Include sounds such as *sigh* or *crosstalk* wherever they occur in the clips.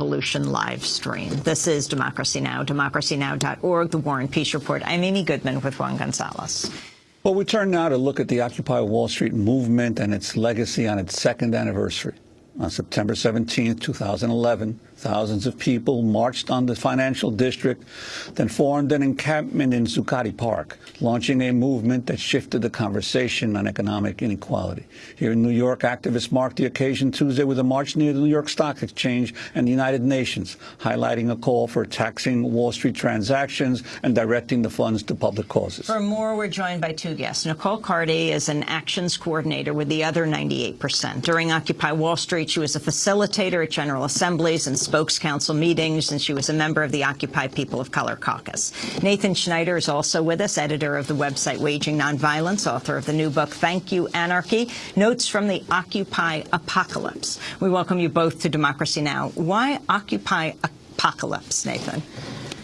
Revolution live stream. This is Democracy Now!, democracynow.org, The War and Peace Report. I'm Amy Goodman with Juan Gonzalez. Well, we turn now to look at the Occupy Wall Street movement and its legacy on its second anniversary. On September 17, 2011, Thousands of people marched on the financial district, then formed an encampment in Zuccotti Park, launching a movement that shifted the conversation on economic inequality. Here in New York, activists marked the occasion Tuesday with a march near the New York Stock Exchange and the United Nations, highlighting a call for taxing Wall Street transactions and directing the funds to public causes. For more, we're joined by two guests. Nicole Carty is an actions coordinator with the other 98%. During Occupy Wall Street, she was a facilitator at General Assemblies and spokes council meetings, and she was a member of the Occupy People of Color Caucus. Nathan Schneider is also with us, editor of the website Waging Nonviolence, author of the new book Thank You Anarchy, Notes from the Occupy Apocalypse. We welcome you both to Democracy Now! Why Occupy Apocalypse, Nathan?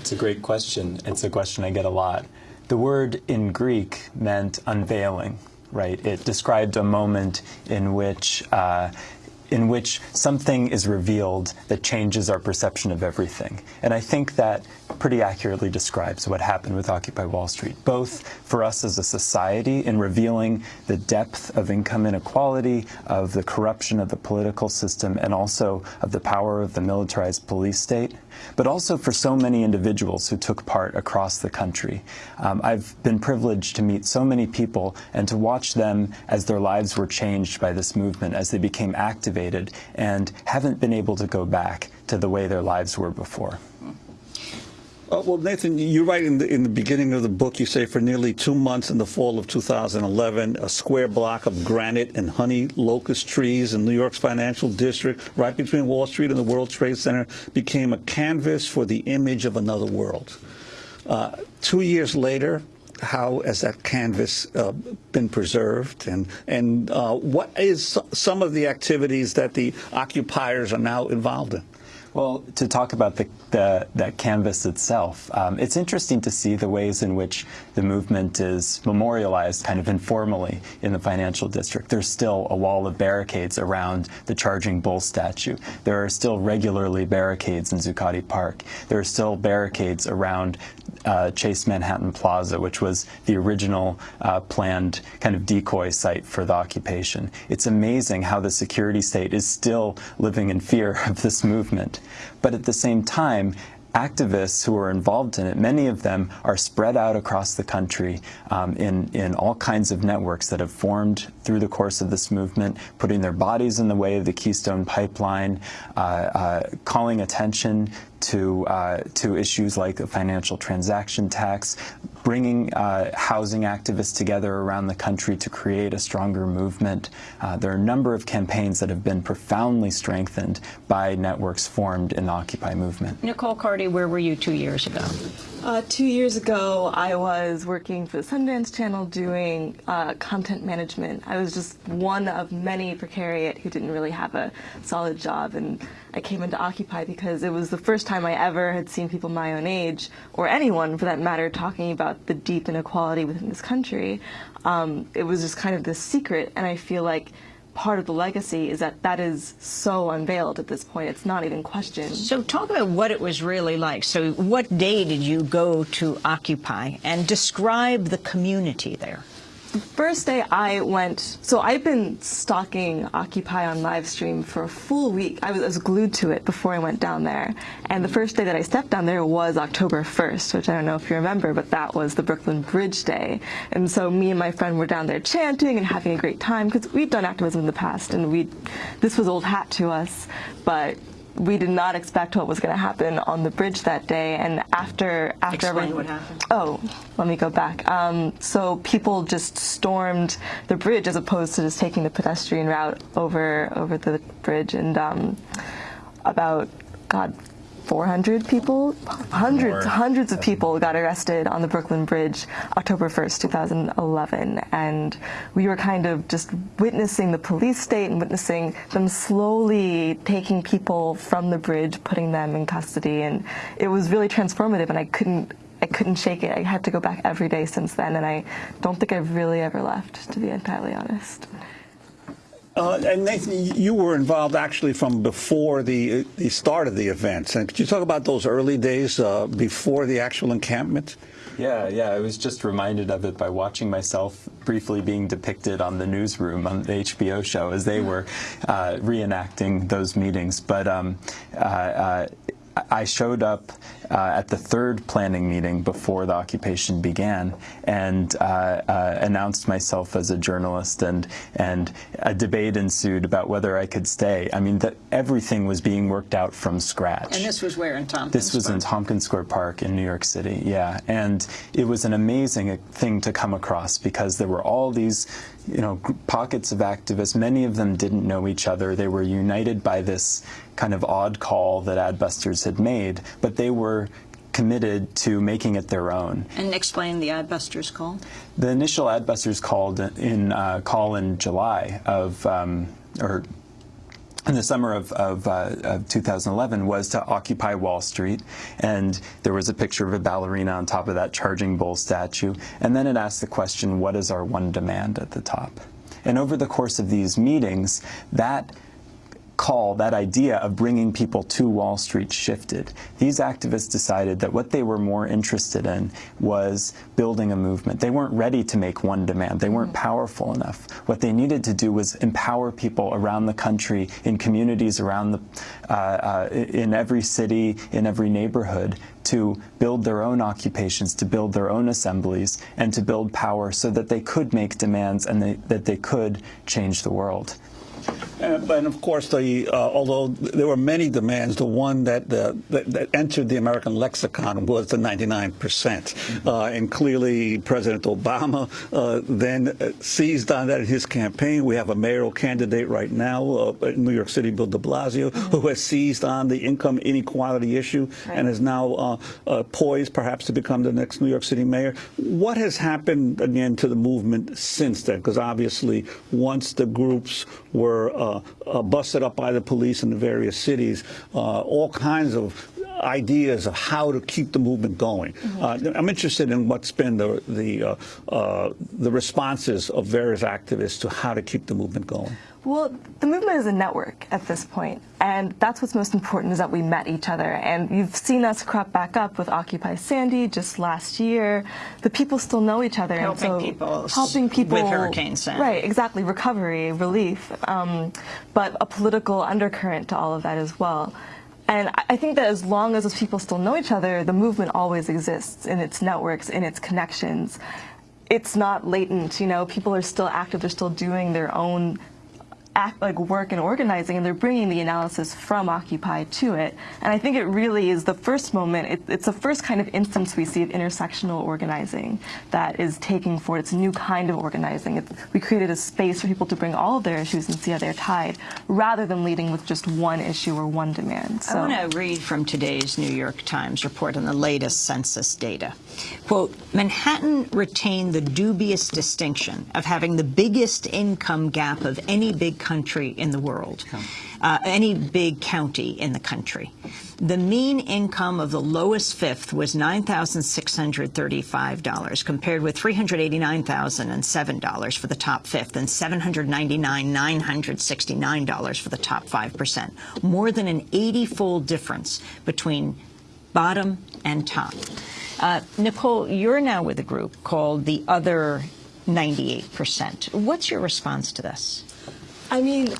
It's a great question. It's a question I get a lot. The word in Greek meant unveiling, right? It described a moment in which uh, in which something is revealed that changes our perception of everything. And I think that pretty accurately describes what happened with Occupy Wall Street, both for us as a society in revealing the depth of income inequality, of the corruption of the political system, and also of the power of the militarized police state, but also for so many individuals who took part across the country. Um, I've been privileged to meet so many people and to watch them as their lives were changed by this movement, as they became activated and haven't been able to go back to the way their lives were before. Uh, well, Nathan, you write in the, in the beginning of the book, you say for nearly two months in the fall of 2011, a square block of granite and honey locust trees in New York's financial district, right between Wall Street and the World Trade Center, became a canvas for the image of another world. Uh, two years later, how has that canvas uh, been preserved and and uh, what is some of the activities that the occupiers are now involved in? Well, to talk about the, the that canvas itself, um, it's interesting to see the ways in which the movement is memorialized kind of informally in the financial district. There's still a wall of barricades around the Charging Bull statue. There are still regularly barricades in Zuccotti Park. There are still barricades around uh, Chase Manhattan Plaza, which was the original uh, planned kind of decoy site for the occupation. It's amazing how the security state is still living in fear *laughs* of this movement. But at the same time, activists who are involved in it, many of them are spread out across the country um, in, in all kinds of networks that have formed through the course of this movement, putting their bodies in the way of the Keystone Pipeline, uh, uh, calling attention to, uh, to issues like the financial transaction tax, bringing uh, housing activists together around the country to create a stronger movement. Uh, there are a number of campaigns that have been profoundly strengthened by networks formed in the Occupy movement. Nicole Where were you two years ago? Uh, two years ago, I was working for the Sundance Channel doing uh, content management. I was just one of many precariat who didn't really have a solid job, and I came into Occupy because it was the first time I ever had seen people my own age, or anyone for that matter, talking about the deep inequality within this country. Um, it was just kind of this secret, and I feel like part of the legacy is that that is so unveiled at this point. It's not even questioned. So talk about what it was really like. So what day did you go to Occupy and describe the community there? The first day I went, so I've been stalking Occupy on live stream for a full week. I was, I was, glued to it before I went down there. And the first day that I stepped down there was October 1st, which I don't know if you remember, but that was the Brooklyn Bridge Day. And so me and my friend were down there chanting and having a great time because we'd done activism in the past and we this was old hat to us. But we did not expect what was going to happen on the bridge that day. And after after Explain what happened. Oh, let me go back. Um, so people just stormed the bridge as opposed to just taking the pedestrian route over over the bridge. And um, about God 400 people, hundreds, More. hundreds of people got arrested on the Brooklyn Bridge October 1st, 2011. And we were kind of just witnessing the police state and witnessing them slowly taking people from the bridge, putting them in custody. And it was really transformative and I couldn't I couldn't shake it. I had to go back every day since then, and I don't think I've really ever left, to be entirely honest. Uh, and Nathan, you were involved actually from before the the start of the events. And could you talk about those early days uh, before the actual encampment? Yeah, yeah. I was just reminded of it by watching myself briefly being depicted on the newsroom on the HBO show as they were uh, reenacting those meetings. But um, uh, uh, I showed up uh, at the third planning meeting before the occupation began and uh, uh, announced myself as a journalist and and a debate ensued about whether I could stay. I mean, that everything was being worked out from scratch. And this was where in Tompkins This was in? Tompkins Square Park in New York City, yeah. And it was an amazing thing to come across because there were all these, you know, pockets of activists. Many of them didn't know each other. They were united by this kind of odd call that Adbusters had made, but they were committed to making it their own. And explain the Adbusters call. The initial Adbusters called in uh, call in July of um, or in the summer of, of, uh, of 2011 was to occupy Wall Street, and there was a picture of a ballerina on top of that charging bull statue, and then it asked the question, "What is our one demand?" at the top. And over the course of these meetings, that call, that idea of bringing people to Wall Street shifted. These activists decided that what they were more interested in was building a movement. They weren't ready to make one demand. They weren't powerful enough. What they needed to do was empower people around the country, in communities around the, uh, uh, in every city, in every neighborhood, to build their own occupations, to build their own assemblies, and to build power so that they could make demands and they, that they could change the world. Uh, but of course, the uh, although there were many demands, the one that, uh, that that entered the American lexicon was the 99 percent, uh, and clearly President Obama uh, then seized on that in his campaign. We have a mayoral candidate right now uh, in New York City, Bill De Blasio, who has seized on the income inequality issue and is now uh, uh, poised, perhaps, to become the next New York City mayor. What has happened again to the movement since then? Because obviously, once the groups were busted up by the police in the various cities, uh, all kinds of ideas of how to keep the movement going. Uh, I'm interested in what's been the the uh, uh, the responses of various activists to how to keep the movement going. Well, the movement is a network at this point, and that's what's most important is that we met each other. And you've seen us crop back up with Occupy Sandy just last year. The people still know each other, Helping and so people helping people with Hurricane Sandy. right? Exactly, recovery, relief, um, but a political undercurrent to all of that as well. And I- I think that as long as those people still know each other, the movement always exists in its networks, in its connections. It's not latent, you know. People are still active; they're still doing their own act like work and organizing and they're bringing the analysis from occupy to it. And i think it really is the first moment it, it's the first kind of instance we see of intersectional organizing that is taking forward. It's a new kind of organizing. It, we created a space for people to bring all of their issues and see how they're tied rather than leading with just one issue or one demand. So I want to read from today's New York Times report on the latest census data. Quote, Manhattan retained the dubious distinction of having the biggest income gap of any big country in the world, uh, any big county in the country. The mean income of the lowest fifth was $9,635, compared with $389,007 for the top fifth and $799,969 for the top 5%. More than an 80-fold difference between bottom and top. Uh, Nicole, you're now with a group called the Other 98%. What's your response to this? I mean,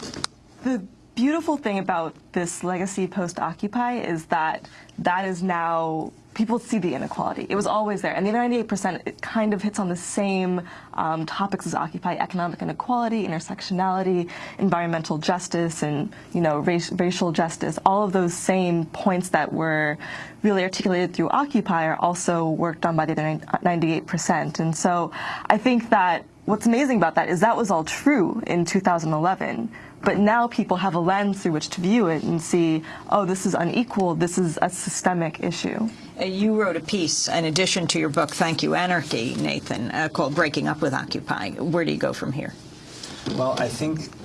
the beautiful thing about this legacy post Occupy is that that is now people see the inequality. It was always there, and the 98% it kind of hits on the same um, topics as Occupy: economic inequality, intersectionality, environmental justice, and you know race, racial justice. All of those same points that were really articulated through Occupy are also worked on by the other 98%. And so I think that what's amazing about that is that was all true in 2011. But now people have a lens through which to view it and see, oh, this is unequal, this is a systemic issue. Uh, You wrote a piece in addition to your book, Thank You Anarchy, Nathan, uh, called Breaking Up with Occupy. Where do you go from here? Well, I think w-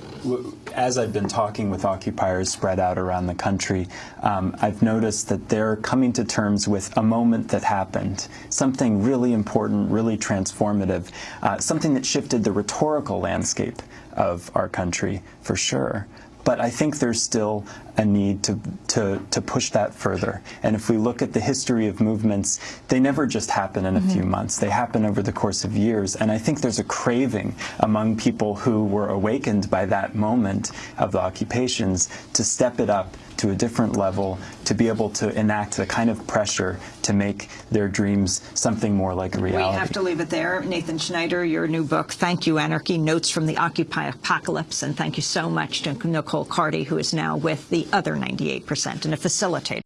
as I've been talking with occupiers spread out around the country, um, I've noticed that they're coming to terms with a moment that happened, something really important, really transformative, uh, something that shifted the rhetorical landscape of our country for sure. But I think there's still a need to, to, to push that further. And if we look at the history of movements, they never just happen in a few mm-hmm. months. They happen over the course of years. And I think there's a craving among people who were awakened by that moment of the occupations to step it up to a different level, to be able to enact the kind of pressure to make their dreams something more like a reality. We have to leave it there. Nathan Schneider, your new book, Thank You, Anarchy, Notes from the Occupy Apocalypse. And thank you so much to Nicole Carty, who is now with the other 98% and a facilitator.